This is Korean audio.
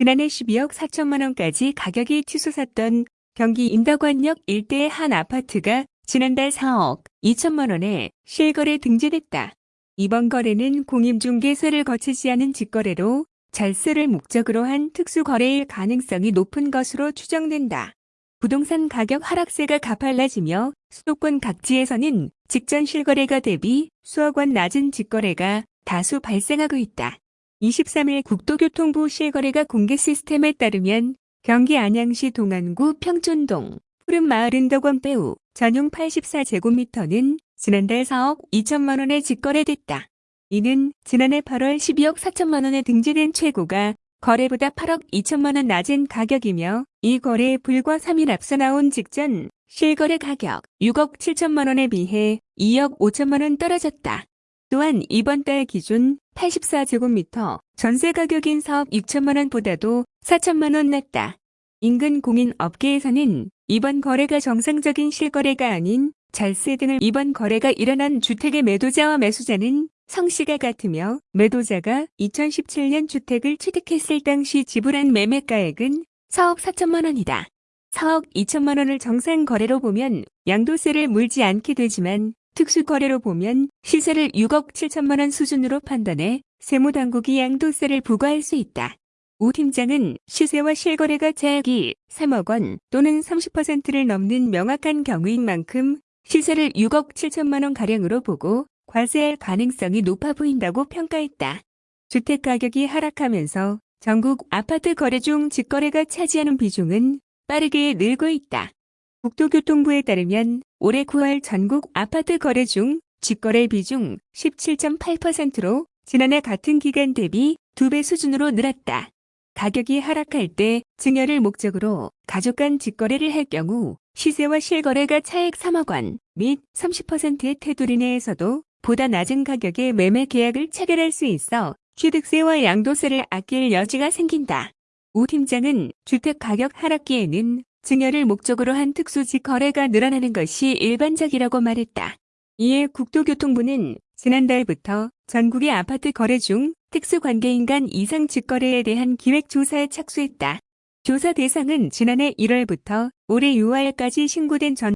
지난해 12억 4천만 원까지 가격이 치솟았던 경기 인덕원역 일대의 한 아파트가 지난달 4억 2천만 원에 실거래 등재됐다. 이번 거래는 공임중개사를 거치지 않은 직거래로 절세를 목적으로 한 특수거래일 가능성이 높은 것으로 추정된다. 부동산 가격 하락세가 가팔라지며 수도권 각지에서는 직전 실거래가 대비 수억 원 낮은 직거래가 다수 발생하고 있다. 23일 국토교통부 실거래가 공개 시스템에 따르면 경기 안양시 동안구 평촌동 푸른마을 은덕원 배우 전용 84제곱미터는 지난달 4억 2천만 원에 직거래됐다. 이는 지난해 8월 12억 4천만 원에 등재된 최고가 거래보다 8억 2천만 원 낮은 가격이며 이 거래에 불과 3일 앞서 나온 직전 실거래 가격 6억 7천만 원에 비해 2억 5천만 원 떨어졌다. 또한 이번 달 기준 84제곱미터 전세 가격인 4억 6천만 원보다도 4천만 원 낮다. 인근 공인 업계에서는 이번 거래가 정상적인 실거래가 아닌 절세 등을 이번 거래가 일어난 주택의 매도자와 매수자는 성씨가 같으며 매도자가 2017년 주택을 취득했을 당시 지불한 매매가액은 4억 4천만 원이다. 4억 2천만 원을 정상 거래로 보면 양도세를 물지 않게 되지만 특수거래로 보면 시세를 6억 7천만 원 수준으로 판단해 세무당국이 양도세를 부과할 수 있다. 우 팀장은 시세와 실거래가 차액이 3억 원 또는 30%를 넘는 명확한 경우인 만큼 시세를 6억 7천만 원 가량으로 보고 과세할 가능성이 높아 보인다고 평가했다. 주택 가격이 하락하면서 전국 아파트 거래 중 직거래가 차지하는 비중은 빠르게 늘고 있다. 국토교통부에 따르면 올해 9월 전국 아파트 거래 중 직거래 비중 17.8%로 지난해 같은 기간 대비 2배 수준으로 늘었다. 가격이 하락할 때 증여를 목적으로 가족 간 직거래를 할 경우 시세와 실거래가 차액 3억 원 및 30%의 테두리 내에서도 보다 낮은 가격에 매매 계약을 체결할 수 있어 취득세와 양도세를 아낄 여지가 생긴다. 우 팀장은 주택 가격 하락기에는 증여를 목적으로 한 특수직 거래가 늘어나는 것이 일반적이라고 말했다. 이에 국토교통부는 지난달부터 전국의 아파트 거래 중 특수관계인 간 이상 직거래에 대한 기획조사에 착수했다. 조사 대상은 지난해 1월부터 올해 6월까지 신고된 전